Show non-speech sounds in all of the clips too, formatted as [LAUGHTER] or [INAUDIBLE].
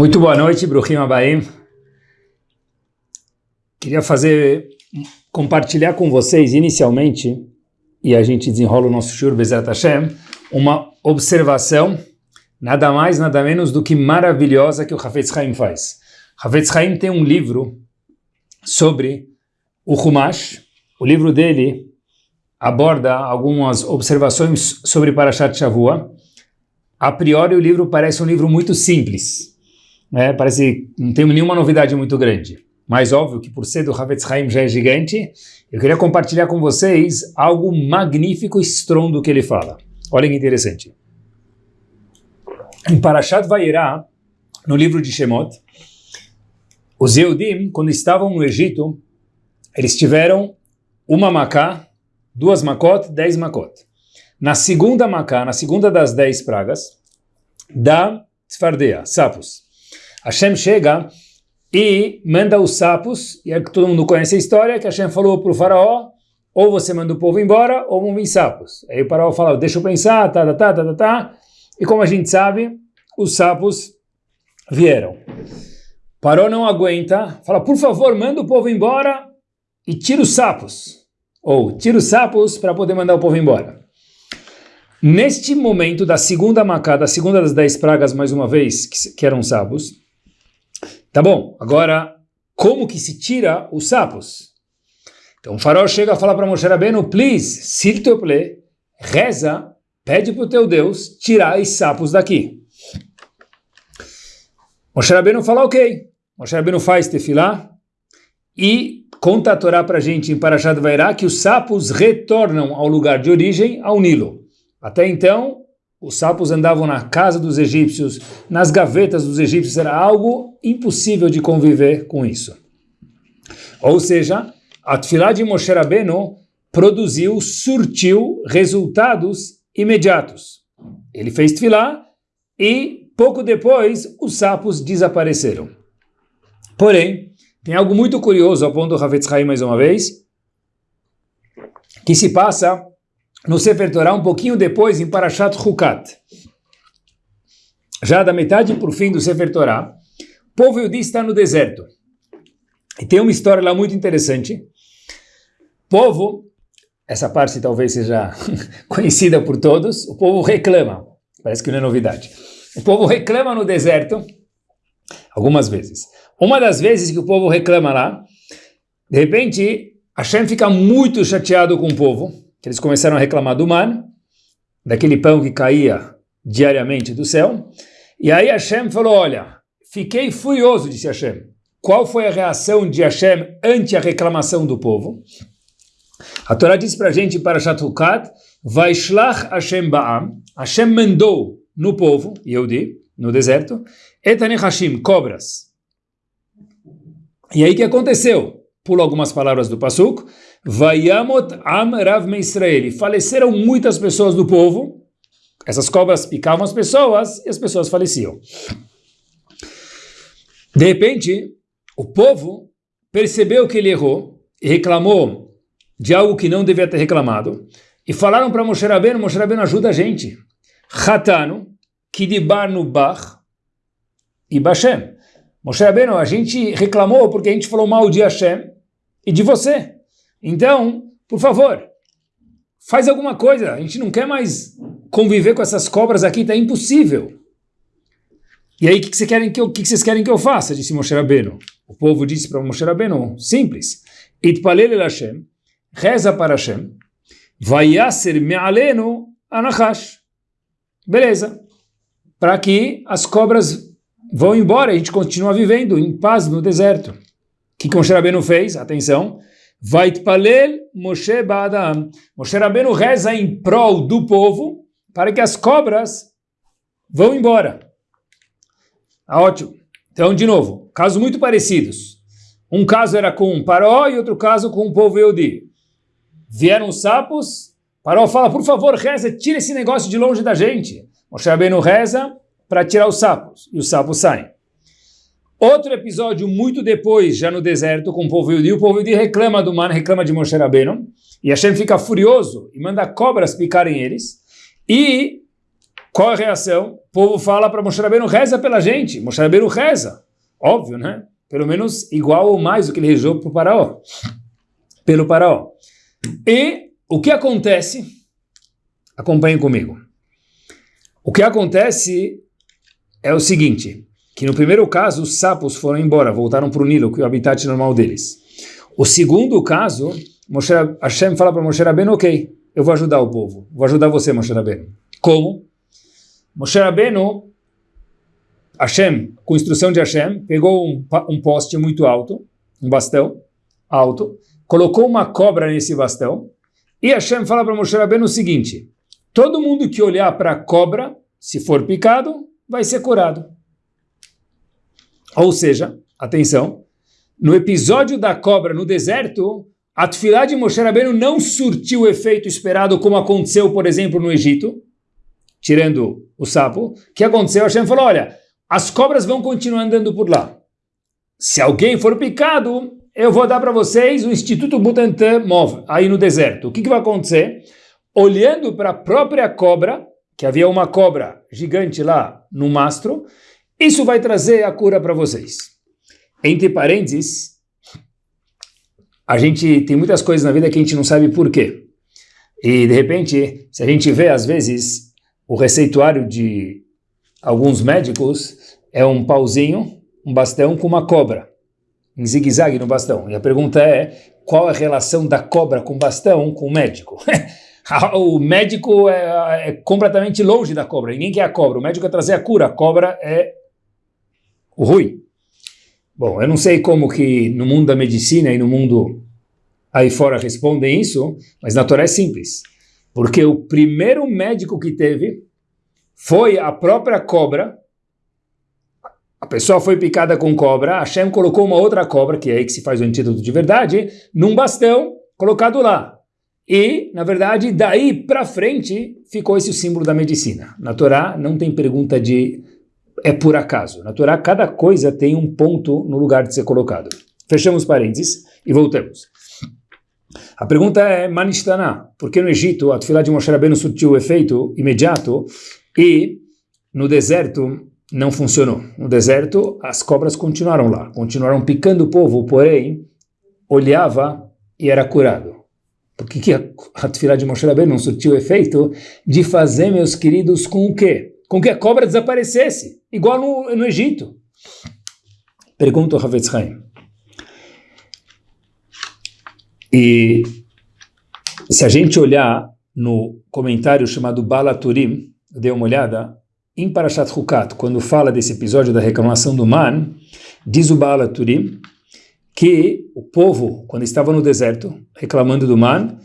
Muito boa noite, Bruhim Abaim. Queria fazer, compartilhar com vocês inicialmente, e a gente desenrola o nosso Shur Bezat Hashem, uma observação, nada mais, nada menos do que maravilhosa que o Hafetz Haim faz. Hafetz Haim tem um livro sobre o Humash, o livro dele aborda algumas observações sobre Parashat Shavua. A priori o livro parece um livro muito simples, né? Parece não tem nenhuma novidade muito grande. Mas óbvio que por ser do Havetz Haim já é gigante, eu queria compartilhar com vocês algo magnífico estrondo que ele fala. Olha que interessante. Em Parashat Vayera, no livro de Shemot, os Eudim, quando estavam no Egito, eles tiveram uma macá, duas makot, dez makot. Na segunda macá, na segunda das dez pragas, da Tzfardea, sapos. Hashem chega e manda os sapos, e é que todo mundo conhece a história, que Hashem falou para o faraó, ou você manda o povo embora, ou vão vir sapos. Aí o faraó fala, deixa eu pensar, tá, tá, tá, tá, tá, tá. E como a gente sabe, os sapos vieram. Parou não aguenta, fala, por favor, manda o povo embora e tira os sapos. Ou tira os sapos para poder mandar o povo embora. Neste momento da segunda macada, da segunda das dez pragas, mais uma vez, que, que eram sapos, Tá bom, agora, como que se tira os sapos? Então o faraó chega a falar para Moshe Rabbeinu, please, s'il te plaît, reza, pede para o teu Deus tirar os sapos daqui. Moshe Rabbeinu fala, ok. Moshe Rabbeinu faz tefilá e conta a Torá para a gente em Parashat Vairá que os sapos retornam ao lugar de origem, ao Nilo. Até então, os sapos andavam na casa dos egípcios, nas gavetas dos egípcios, era algo impossível de conviver com isso. Ou seja, a Tfilá de Moshe Rabbeinu produziu, surtiu resultados imediatos. Ele fez Tfilá e pouco depois os sapos desapareceram. Porém, tem algo muito curioso, ao ponto do Havetz Haim mais uma vez, que se passa no Sefer Torah, um pouquinho depois, em Parashat Hukat. Já da metade para o fim do Sefer Torah, o povo Yudi está no deserto. E tem uma história lá muito interessante. O povo, essa parte talvez seja [LAUGHS] conhecida por todos, o povo reclama. Parece que não é novidade. O povo reclama no deserto, algumas vezes. Uma das vezes que o povo reclama lá, de repente, Hashem fica muito chateado com o povo, eles começaram a reclamar do man, daquele pão que caía diariamente do céu. E aí Hashem falou, olha, fiquei furioso, disse Hashem. Qual foi a reação de Hashem ante a reclamação do povo? A Torá diz para a gente, para Shatukat, Vaishlach Hashem Ba'am, Hashem mandou no povo, Yehudi, no deserto, Etane Hashim, cobras. E aí que aconteceu? Pulo algumas palavras do Pasuk, Vayamot Am Rav. Faleceram muitas pessoas do povo. Essas cobras picavam as pessoas e as pessoas faleciam. De repente, o povo percebeu que ele errou e reclamou de algo que não devia ter reclamado. E falaram para Moshe Rabbeinu, Moshe Rabbeinu ajuda a gente. Hatano, Kidibar no Bach e Bashem. Moshe Rabbeinu, a gente reclamou porque a gente falou mal de Hashem e de você. Então, por favor, faz alguma coisa. A gente não quer mais conviver com essas cobras aqui, está impossível. E aí, o que, que, querem que, eu, que, que vocês querem que eu faça? Disse Moshe Rabbeinu. O povo disse para Moshe Rabbeinu, simples. Itpalel el Hashem, reza para Hashem, vayaser me'alenu anachash. Beleza. Para que as cobras vão embora, a gente continua vivendo em paz no deserto. O que Moshe Rabbeinu fez? Atenção. Vaitpalel Moshe Ba'adam. Moshe Rabbeinu reza em prol do povo para que as cobras vão embora. Ah, ótimo. Então, de novo, casos muito parecidos. Um caso era com Paró e outro caso com o povo Eudi. Vieram os sapos, Paró fala, por favor, reza, tira esse negócio de longe da gente. Moshe Rabbeinu reza para tirar os sapos, e os sapos saem. Outro episódio muito depois, já no deserto, com o povo Yudi, o povo Yudi reclama do man, reclama de Moshe Rabbeinu, e Hashem fica furioso e manda cobras picarem eles, e Qual a reação? O povo fala para Moshe Rabbeinu, reza pela gente. Moshe Rabbeinu reza. Óbvio, né? Pelo menos igual ou mais do que ele rezou para o faraó. Pelo faraó. E o que acontece? Acompanhe comigo. O que acontece é o seguinte, que no primeiro caso os sapos foram embora, voltaram para o Nilo, que é o habitat normal deles. O segundo caso, Moshe, Hashem fala para Moshe Rabbeinu, ok, eu vou ajudar o povo, vou ajudar você, Moshe Rabbeinu. Como? Moshe Rabbeinu, Hashem, com instrução de Hashem, pegou um, um poste muito alto, um bastão alto, colocou uma cobra nesse bastão, e Hashem fala para Moshe Rabbeinu o seguinte, todo mundo que olhar para a cobra, se for picado, vai ser curado. Ou seja, atenção, no episódio da cobra no deserto, a tefilá de Moshe Rabbeinu não surtiu o efeito esperado como aconteceu, por exemplo, no Egito, tirando o sapo. O que aconteceu? Hashem falou, olha, as cobras vão continuar andando por lá. Se alguém for picado, eu vou dar para vocês o Instituto Butantan Mov, aí no deserto. O que, que vai acontecer? Olhando para a própria cobra, que havia uma cobra gigante lá no mastro, isso vai trazer a cura para vocês. Entre parênteses, a gente tem muitas coisas na vida que a gente não sabe por quê. E, de repente, se a gente vê, às vezes, o receituário de alguns médicos é um pauzinho, um bastão com uma cobra, em zigue-zague no bastão. E a pergunta é, qual a relação da cobra com bastão com o médico? [LAUGHS] o médico é, é, completamente longe da cobra. Ninguém quer a cobra. O médico é trazer a cura. A cobra é ruim. Bom, eu não sei como que no mundo da medicina e no mundo aí fora respondem isso, mas na Torá é simples. Porque o primeiro médico que teve foi a própria cobra. A pessoa foi picada com cobra, Hashem colocou uma outra cobra, que é aí que se faz o antídoto de verdade, num bastão colocado lá. E, na verdade, daí para frente ficou esse o símbolo da medicina. Na Torá não tem pergunta de é por acaso. Na Torá cada coisa tem um ponto no lugar de ser colocado. Fechamos parênteses e voltamos. A pergunta é, Manistana, por que no Egito a tefilá de Moshe Rabbeinu surtiu o efeito imediato e no deserto não funcionou? No deserto as cobras continuaram lá, continuaram picando o povo, porém olhava e era curado. Por que, a tefilá de Moshe Rabbeinu não surtiu o efeito de fazer, meus queridos, com o quê? Com que a cobra desaparecesse, igual no, no Egito. Pergunta o Havetz Haim. E se a gente olhar no comentário chamado Balaturim, dê uma olhada, em Parashat Hukat, quando fala desse episódio da reclamação do Man, diz o Balaturim, que o povo, quando estava no deserto, reclamando do man,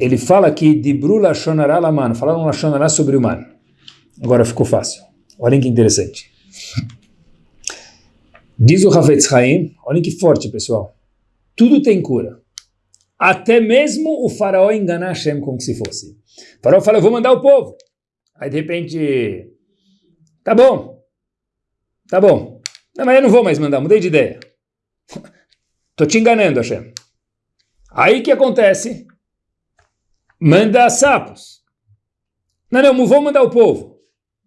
ele fala que Dibru Lashonará Laman, falaram Lashonará sobre o man. Agora ficou fácil. Olhem que interessante. Diz o Havetz Haim, olhem que forte, pessoal. Tudo tem cura. Até mesmo o faraó enganar Hashem como se fosse. O faraó fala, eu vou mandar o povo. Aí de repente, tá bom, tá bom. Não, mas eu não vou mais mandar, mudei de ideia. [LAUGHS] Estou te enganando, Hashem. Aí que acontece? Manda sapos. Não, não, vou mandar o povo.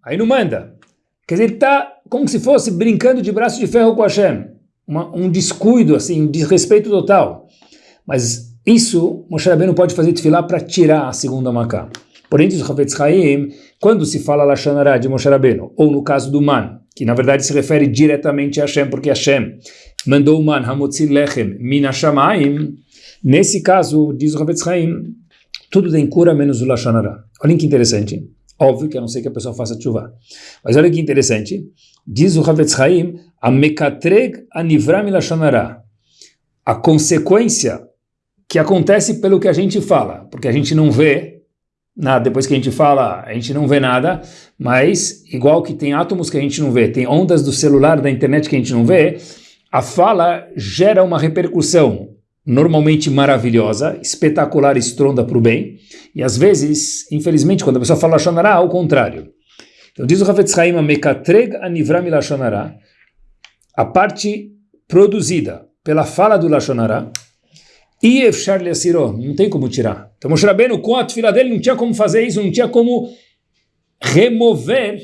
Aí não manda. Quer dizer, está como se fosse brincando de braço de ferro com Hashem. Uma, um descuido, assim, um desrespeito total. Mas isso, Moshe Rabbeinu pode fazer tefilá para tirar a segunda macá. Porém, diz o Havetz Haim, quando se fala Lashonará de Moshe Rabbeinu, ou no caso do Man, que na verdade se refere diretamente a Hashem, porque Hashem mandou o man hamotzi lechem minashamaim, nesse caso, diz o Ravetz Haim, tudo tem cura menos o Lashonara. Olhem que interessante. Óbvio que a não ser que a pessoa faça chuva. Mas olha que interessante. Diz o Ravetz Haim, a mekatreg anivram Lashonara. A consequência que acontece pelo que a gente fala, porque a gente não vê nada, depois que a gente fala, a gente não vê nada, mas igual que tem átomos que a gente não vê, tem ondas do celular, da internet que a gente não vê, a fala gera uma repercussão normalmente maravilhosa, espetacular, estronda para o bem, e às vezes, infelizmente, quando a pessoa fala Lashonará, ao contrário. Então diz o Ravetz Haim, Mekatreg anivram Lashonará, a parte produzida pela fala do Lashonará, e Efshar não tem como tirar. Então Moshe Rabbeinu, com a fila dele, não tinha como fazer isso, não tinha como remover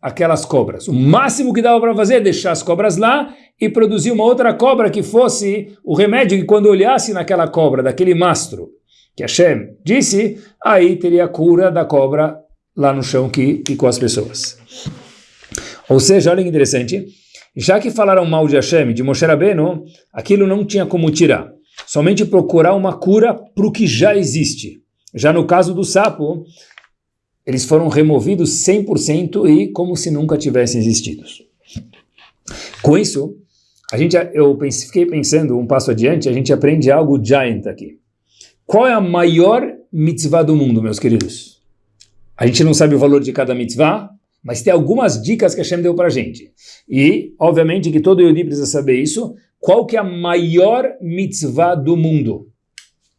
aquelas cobras. O máximo que dava para fazer é deixar as cobras lá e produzir uma outra cobra que fosse o remédio que quando olhasse naquela cobra, daquele mastro, que Hashem disse, aí teria a cura da cobra lá no chão que picou as pessoas. Ou seja, olha que interessante, já que falaram mal de Hashem, de Moshe Rabbeinu, aquilo não tinha como tirar. Somente procurar uma cura para o que já existe. Já no caso do sapo, eles foram removidos 100% e como se nunca tivessem existido. Com isso, a gente, eu pense, fiquei pensando um passo adiante, a gente aprende algo giant aqui. Qual é a maior mitzvah do mundo, meus queridos? A gente não sabe o valor de cada mitzvah, mas tem algumas dicas que a Hashem deu para a gente. E, obviamente, que todo Yodi precisa saber isso. Qual que é a maior mitzvah do mundo?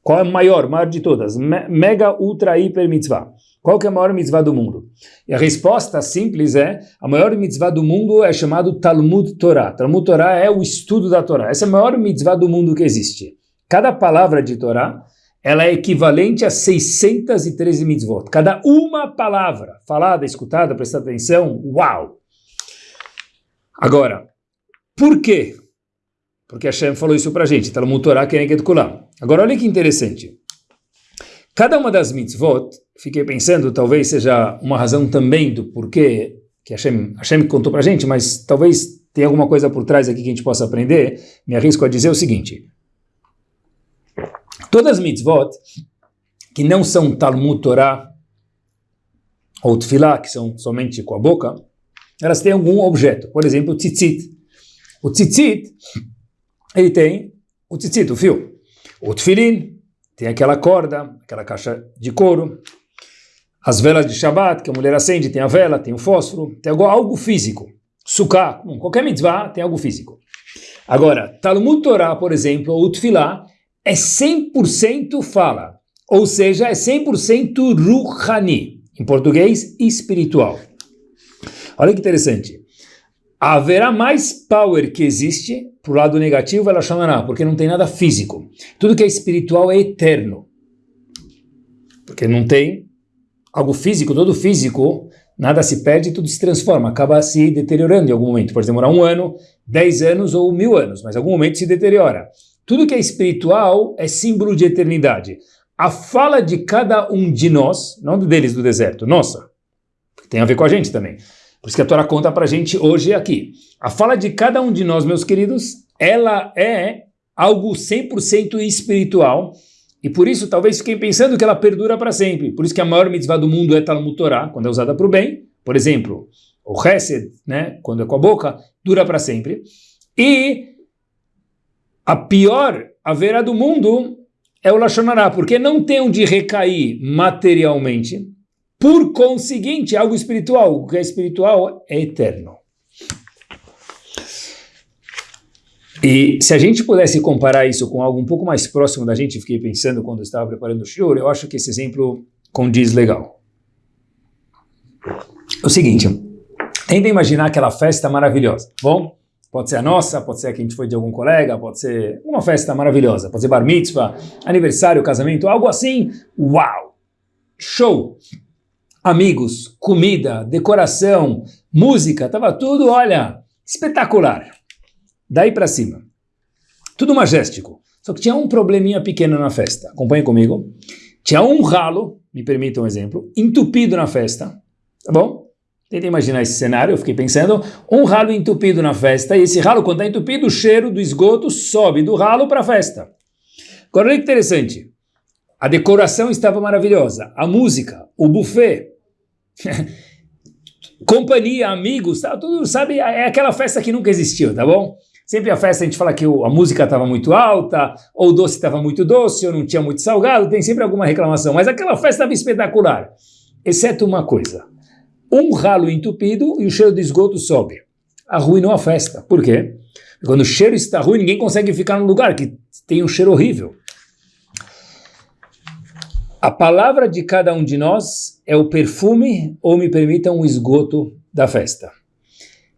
Qual é a maior, maior de todas? mega, ultra, hiper mitzvah. Qual que é a maior mitzvah do mundo? E a resposta simples é, a maior mitzvah do mundo é chamado Talmud Torah. Talmud Torah é o estudo da Torá. Essa é a maior mitzvah do mundo que existe. Cada palavra de Torá, ela é equivalente a 613 mitzvot. Cada uma palavra falada, escutada, prestada atenção, uau! Agora, por quê? Porque Hashem falou isso pra gente, Talmud Torah Keneged Kulam. Agora olha que interessante. Cada uma das mitzvot, fiquei pensando, talvez seja uma razão também do porquê que Hashem, Hashem contou para a gente, mas talvez tenha alguma coisa por trás aqui que a gente possa aprender, me arrisco a dizer o seguinte. Todas as mitzvot que não são Talmud Torah ou Tfilah, que são somente com a boca, elas têm algum objeto. Por exemplo, o tzitzit. O tzitzit, ele tem o tzitzit, o fio. O tefilin, tem aquela corda, aquela caixa de couro, as velas de Shabbat, que a mulher acende, tem a vela, tem o fósforo, tem algo, algo físico. Sukkah, qualquer mitzvah tem algo físico. Agora, Talmud Torah, por exemplo, ou Tfilah, é 100% fala, ou seja, é 100% ruhani, em português, espiritual. Olha que interessante. Haverá mais power que existe para o lado negativo, ela chamará, porque não tem nada físico. Tudo que é espiritual é eterno. Porque não tem algo físico, todo físico, nada se perde, tudo se transforma, acaba se deteriorando em algum momento. Pode demorar um ano, dez anos ou mil anos, mas em algum momento se deteriora. Tudo que é espiritual é símbolo de eternidade. A fala de cada um de nós, não deles do deserto, nossa, tem a ver com a gente também. Por isso que a Torá conta para a gente hoje aqui. A fala de cada um de nós, meus queridos, ela é algo 100% espiritual, e por isso talvez fiquem pensando que ela perdura para sempre. Por isso que a maior mitzvah do mundo é Talmud Torá, quando é usada para o bem. Por exemplo, o Hesed, né, quando é com a boca, dura para sempre. E a pior haverá do mundo é o Lashonará, porque não tem onde recair materialmente, por conseguinte, algo espiritual. O que é espiritual é eterno. E se a gente pudesse comparar isso com algo um pouco mais próximo da gente, fiquei pensando quando estava preparando o shiur, eu acho que esse exemplo condiz legal. É o seguinte, tenta imaginar aquela festa maravilhosa, bom? Pode ser a nossa, pode ser a que a gente foi de algum colega, pode ser uma festa maravilhosa, pode ser bar mitzvah, aniversário, casamento, algo assim, uau! Show! amigos, comida, decoração, música, estava tudo, olha, espetacular. Daí para cima. Tudo majestico. Só que tinha um probleminha pequeno na festa. Acompanhe comigo. Tinha um ralo, me permita um exemplo, entupido na festa. Tá bom? Tenta imaginar esse cenário, eu fiquei pensando, um ralo entupido na festa, e esse ralo, quando está entupido, o cheiro do esgoto sobe do ralo para a festa. Agora, olha que interessante. A decoração estava maravilhosa, a música, o buffet, [LAUGHS] companhia, amigos, tá, tudo, sabe, é aquela festa que nunca existiu, tá bom? Sempre a festa a gente fala que a música estava muito alta, ou o doce estava muito doce, ou não tinha muito salgado, tem sempre alguma reclamação, mas aquela festa estava espetacular, exceto uma coisa, um ralo entupido e o cheiro de esgoto sobe, arruinou a festa, por quê? Quando o cheiro está ruim, ninguém consegue ficar no lugar que tem um cheiro horrível. A palavra de cada um de nós é o perfume, ou me permitam, o esgoto da festa.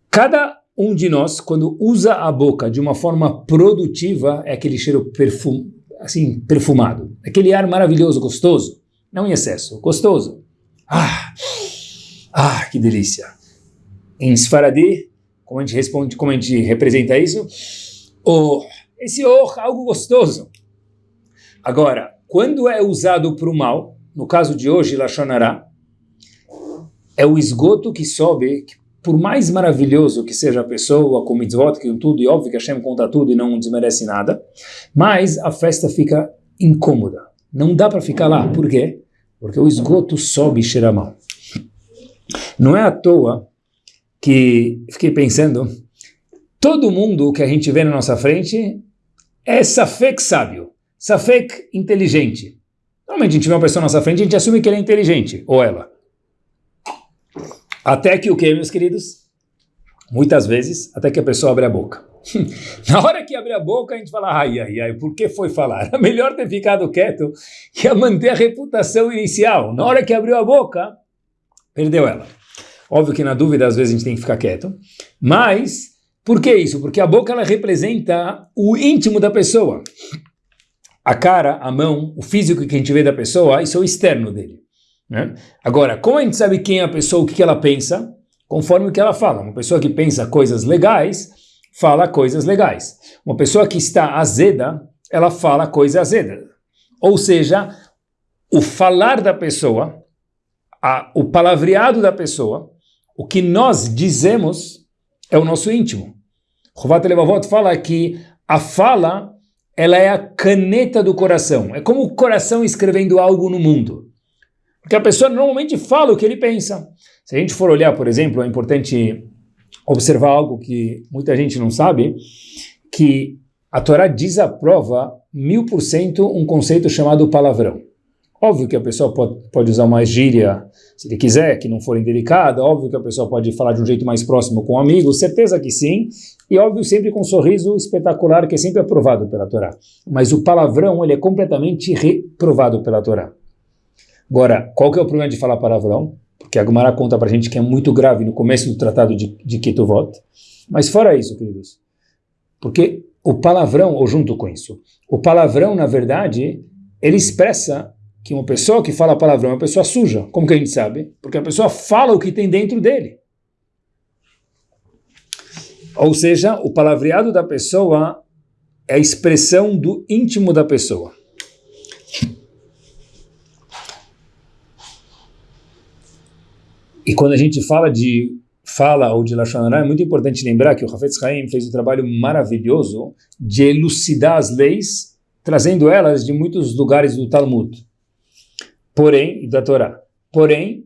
Cada um de nós, quando usa a boca de uma forma produtiva, é aquele cheiro perfum, assim, perfumado. Aquele ar maravilhoso, gostoso. Não em excesso, gostoso. Ah, Ah, que delícia! Em Sfaradi, como a gente responde, como a gente representa isso? Oh, esse oh, algo gostoso. Agora, quando é usado para o mal, no caso de hoje, Lachonará, é o esgoto que sobe, que por mais maravilhoso que seja a pessoa, com mitzvot, com tudo, e óbvio que Hashem conta tudo e não desmerece nada, mas a festa fica incômoda. Não dá para ficar lá. Por quê? Porque o esgoto sobe cheira mal. Não é à toa que fiquei pensando, todo mundo que a gente vê na nossa frente é safek sábio, safek inteligente. Normalmente a gente vê uma pessoa na nossa frente e a gente assume que ele é inteligente, ou ela. Até que o que, meus queridos? Muitas vezes, até que a pessoa abre a boca. [LAUGHS] Na hora que abre a boca, a gente fala, ai, ai, ai, por que foi falar? É [LAUGHS] melhor ter ficado quieto que a manter a reputação inicial. Na hora que abriu a boca, perdeu ela. Óbvio que na dúvida, às vezes, a gente tem que ficar quieto. Mas, por que isso? Porque a boca, ela representa o íntimo da pessoa. A cara, a mão, o físico que a gente vê da pessoa, isso é o externo dele. Né? Agora, como a gente sabe quem é a pessoa, o que ela pensa? Conforme o que ela fala. Uma pessoa que pensa coisas legais, fala coisas legais. Uma pessoa que está azeda, ela fala coisa azeda. Ou seja, o falar da pessoa, a, o palavreado da pessoa, o que nós dizemos é o nosso íntimo. Rovat Levavot fala que a fala ela é a caneta do coração. É como o coração escrevendo algo no mundo. Porque a pessoa normalmente fala o que ele pensa. Se a gente for olhar, por exemplo, é importante observar algo que muita gente não sabe, que a Torá desaprova mil por cento um conceito chamado palavrão. Óbvio que a pessoa pode, pode usar uma gíria, se ele quiser, que não for indelicada, óbvio que a pessoa pode falar de um jeito mais próximo com um amigo, certeza que sim, e óbvio sempre com um sorriso espetacular que é sempre aprovado pela Torá. Mas o palavrão, ele é completamente reprovado pela Torá. Agora, qual que é o problema de falar palavrão? Porque a Gumara conta para a gente que é muito grave no começo do tratado de, de Ketuvot. Mas fora isso, queridos, porque o palavrão, ou junto com isso, o palavrão, na verdade, ele expressa que uma pessoa que fala palavrão é uma pessoa suja. Como que a gente sabe? Porque a pessoa fala o que tem dentro dele. Ou seja, o palavreado da pessoa é a expressão do íntimo da pessoa. E quando a gente fala de fala ou de Lashon é muito importante lembrar que o Hafetz Haim fez um trabalho maravilhoso de elucidar as leis, trazendo elas de muitos lugares do Talmud, porém, da Torá. Porém,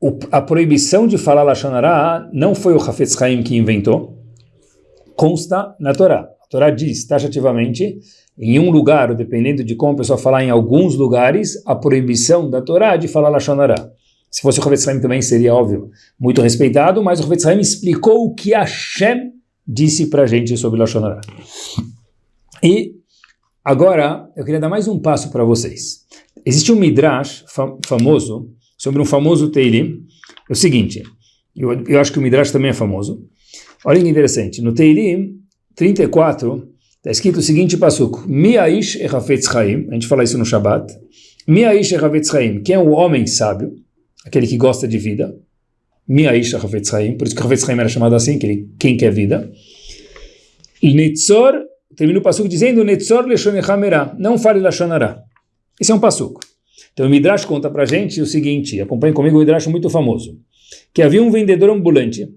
o, a proibição de falar Lashon não foi o Hafetz Haim que inventou, consta na Torá. A Torá diz taxativamente, em um lugar, dependendo de como a pessoa falar em alguns lugares, a proibição da Torá de falar Lashon se fosse o Ravetz Haim também seria óbvio, muito respeitado, mas o Ravetz Haim explicou o que Hashem disse para a gente sobre Lashon Hara. E agora eu queria dar mais um passo para vocês. Existe um midrash fam famoso sobre um famoso Teilim. É o seguinte, eu, eu acho que o midrash também é famoso. Olha que interessante, no Teilim 34 está escrito o seguinte passuco, Miaish e Hafetz Haim, a gente fala isso no Shabbat, Miaish e Hafetz Haim, quem é o homem sábio? Aquele que gosta de vida. Miaisha Havetz por isso que Havetz Haim era chamado assim, aquele quem quer vida. Netzor, termina o passuco dizendo Netzor Leshonechamera, não fale Lashonara. Esse é um passuco. Então o Midrash conta pra gente o seguinte, acompanhe comigo um Midrash muito famoso, que havia um vendedor ambulante,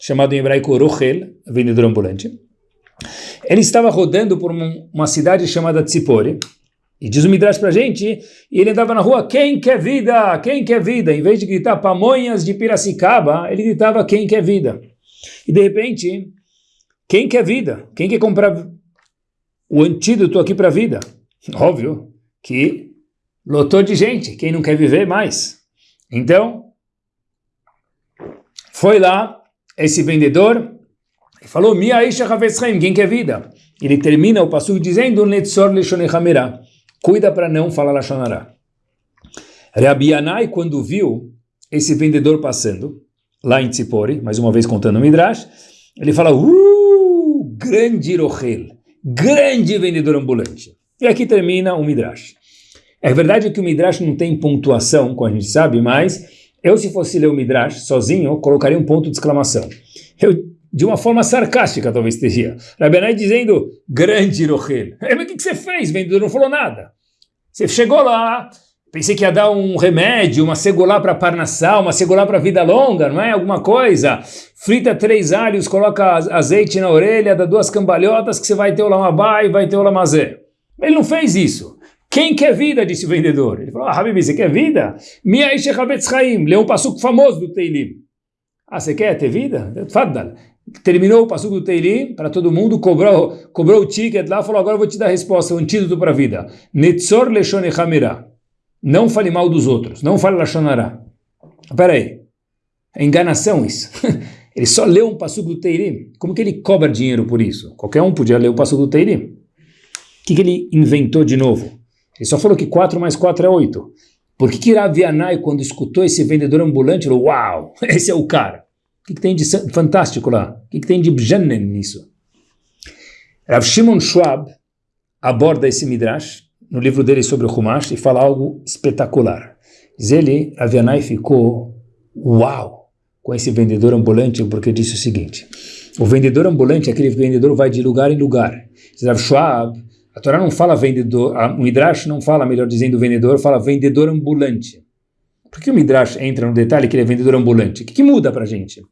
chamado em hebraico Rochel, vendedor ambulante. Ele estava rodando por uma cidade chamada Tzipori, e diz o Midrash pra gente, e ele andava na rua, quem quer vida? Quem quer vida? Em vez de gritar pamonhas de Piracicaba, ele gritava quem quer vida. E de repente, quem quer vida? Quem quer comprar o antídoto aqui para a vida? Óbvio que lotou de gente, quem não quer viver mais. Então, foi lá esse vendedor e falou, Mia quem quer vida? Ele termina o passo dizendo, Netzor Leshonechamera cuida para não falar Lashonará. Rabi Yanai, quando viu esse vendedor passando, lá em Tzipori, mais uma vez contando o Midrash, ele fala, uh, grande Rochel, grande vendedor ambulante. E aqui termina o Midrash. É verdade que o Midrash não tem pontuação, como a gente sabe, mas Eu, se fosse ler o Midrash sozinho, colocaria um ponto de exclamação. Eu, de uma forma sarcástica, talvez teria. Rabenai dizendo, grande Rochel. Mas o que, você fez? O vendedor não falou nada. Você chegou lá, pensei que ia dar um remédio, uma segulá para parnassal, uma segulá para vida longa, não é? Alguma coisa. Frita três alhos, coloca azeite na orelha, dá duas cambalhotas que você vai ter o lamabá e vai ter o lamazé. Ele não fez isso. Quem quer vida? Disse o vendedor. Ele falou, ah, Habibi, você quer vida? Mia Ishechavetz Chaim, leu um passuco famoso do Teilim. Ah, você quer ter vida? Faddal. Terminou o passuco do Teilim para todo mundo, cobrou, cobrou o ticket lá, falou, agora eu vou te dar a resposta, o antídoto para a vida. Netzor Leshone Hamira. Não fale mal dos outros, não fale Lashonará. Espera aí, é enganação isso. [LAUGHS] ele só leu um passuco do Teilim. Como que ele cobra dinheiro por isso? Qualquer um podia ler o passuco do Teilim. O que, que ele inventou de novo? Ele só falou que 4 mais 4 é 8. Por que, que Ravianai, quando escutou esse vendedor ambulante, falou, uau, [LAUGHS] esse é o cara. O que, que tem de fantástico lá? O que, que tem de bjanen nisso? Rav Shimon Schwab aborda esse Midrash no livro dele sobre o Humash e fala algo espetacular. Diz ele, Ravianai ficou uau com esse vendedor ambulante porque disse o seguinte, o vendedor ambulante é aquele vendedor vai de lugar em lugar. Rav Schwab a Torá não fala vendedor, o Midrash não fala, melhor dizendo, vendedor, fala vendedor ambulante. Por que o Midrash entra no detalhe que ele é vendedor ambulante? O que, que muda para a gente?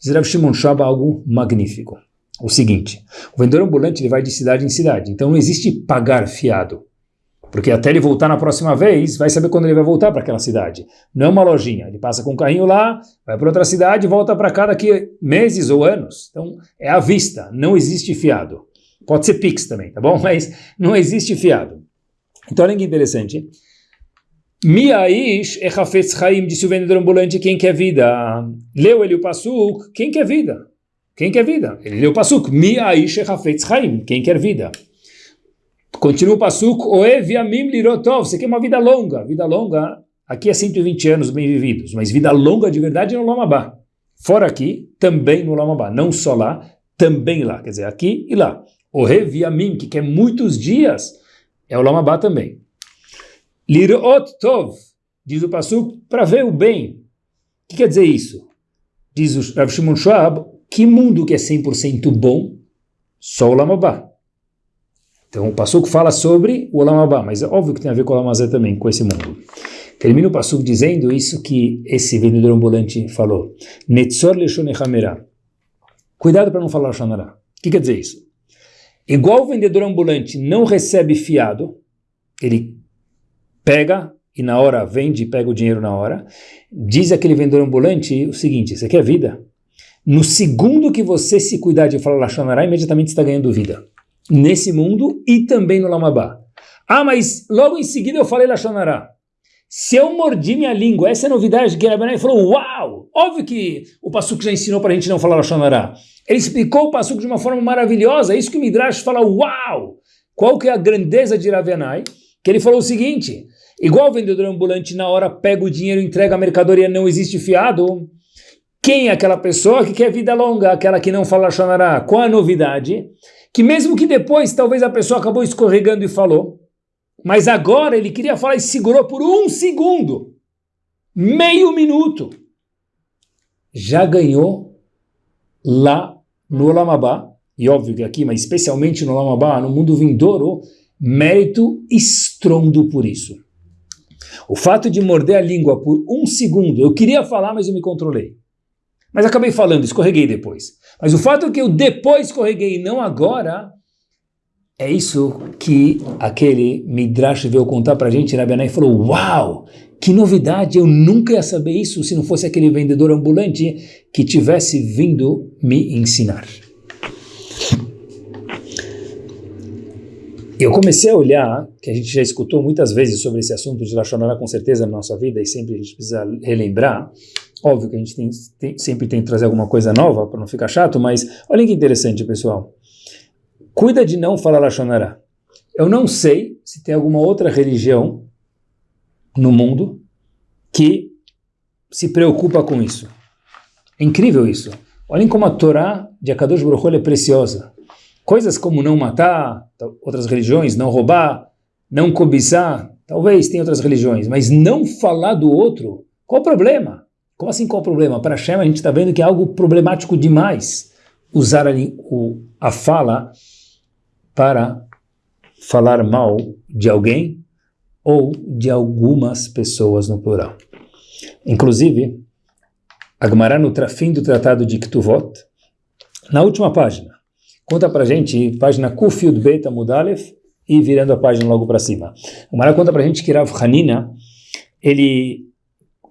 Diz Rav Shimon Shaba algo magnífico. O seguinte, o vendedor ambulante ele vai de cidade em cidade, então não existe pagar fiado. Porque até ele voltar na próxima vez, vai saber quando ele vai voltar para aquela cidade. Não é uma lojinha. Ele passa com um carrinho lá, vai para outra cidade, volta para cá daqui meses ou anos. Então, é à vista, não existe fiado. Pode ser Pix também, tá bom? [LAUGHS] Mas não existe fiado. Então, olha que interessante. Miaish echafetz chaim, disse o vendedor ambulante, quem quer vida? Leu ele o pasuk, quem quer vida? Quem quer vida? Ele leu o pasuk, Miaish echafetz chaim, quem quer vida? Continua o pasuk, oev yamim lirotov, você quer uma vida longa. Vida longa, aqui é 120 anos bem vividos, mas vida longa de verdade no Lamabá. Fora aqui, também no Lamabá. Não só lá, também lá. Quer dizer, aqui e lá. O Reviamim, que quer muitos dias, é o Lamabá também. Lirot Tov, diz o Passuk, para ver o bem. O que quer dizer isso? Diz o Rav Shimon Schwab, que mundo que é 100% bom? Só o Lamabá. Então o Passuk fala sobre o Lamabá, mas é óbvio que tem a ver com o Lamazé também, com esse mundo. Termina o Passuk dizendo isso que esse vendedor ambulante falou. Netzor Leshonechamera. Cuidado para não falar Shonará. O que quer dizer isso? Igual o vendedor ambulante não recebe fiado, ele pega e na hora vende e pega o dinheiro na hora, diz aquele vendedor ambulante o seguinte, você quer vida? No segundo que você se cuidar de falar Lachonará, imediatamente está ganhando vida. Nesse mundo e também no Lamabá. Ah, mas logo em seguida eu falei Lachonará. Se eu mordi minha língua, essa é a novidade que Rabanai falou, uau! Óbvio que o Passuco já ensinou para a gente não falar Lachonará. Ele explicou o Passuco de uma forma maravilhosa, é isso que o Midrash fala, uau! Qual que é a grandeza de Ravenai? Que ele falou o seguinte, igual o vendedor ambulante na hora pega o dinheiro, entrega a mercadoria, não existe fiado. Quem é aquela pessoa que quer vida longa, aquela que não fala Lachonará? Qual a novidade? Que mesmo que depois talvez a pessoa acabou escorregando e falou, mas agora ele queria falar e segurou por um segundo. Meio minuto. Já ganhou lá no Olamabá, e óbvio que aqui, mas especialmente no Olamabá, no mundo vindouro, mérito estrondo por isso. O fato de morder a língua por um segundo, eu queria falar, mas eu me controlei. Mas acabei falando, escorreguei depois. Mas o fato é que eu depois escorreguei e não agora, é isso que aquele Midrash veio contar para a gente, Rabi e falou, uau, que novidade, eu nunca ia saber isso se não fosse aquele vendedor ambulante que tivesse vindo me ensinar. Eu comecei a olhar, que a gente já escutou muitas vezes sobre esse assunto de Lashonara com certeza na nossa vida e sempre a gente precisa relembrar, óbvio que a gente tem, tem, sempre tem que trazer alguma coisa nova para não ficar chato, mas olha que interessante pessoal, Cuida de não falar Lashonará. Eu não sei se tem alguma outra religião no mundo que se preocupa com isso. É incrível isso. Olhem como a Torá de Akadosh Baruch é preciosa. Coisas como não matar, outras religiões, não roubar, não cobiçar, talvez tenha outras religiões, mas não falar do outro, qual o problema? Como assim qual o problema? Para Hashem a gente está vendo que é algo problemático demais usar a, a fala para falar mal de alguém ou de algumas pessoas no plural. Inclusive, Agmará no fim do tratado de Ktuvot, na última página, conta para gente, página Kufiud Beta Mudalef, e virando a página logo para cima. Agmará conta para gente que Rav Hanina, ele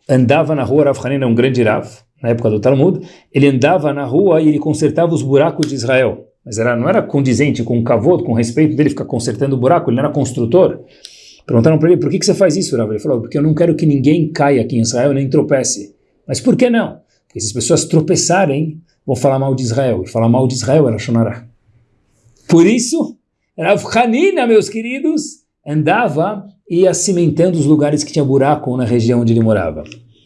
andava na rua, Rav Hanina é um grande Rav, na época do Talmud, ele andava na rua e ele consertava os buracos de Israel. Mas era, não era condizente com o cavoto, com respeito dele ficar consertando o buraco, ele não era construtor. Perguntaram para ele, por que, que você faz isso, Rav? Ele falou, porque eu não quero que ninguém caia aqui em Israel nem tropece. Mas por que não? Porque se as pessoas tropeçarem, vão falar mal de Israel. E falar mal de Israel era Shonará. Por isso, Rav Hanina, meus queridos, andava e ia cimentando os lugares que tinha buraco na região onde ele morava.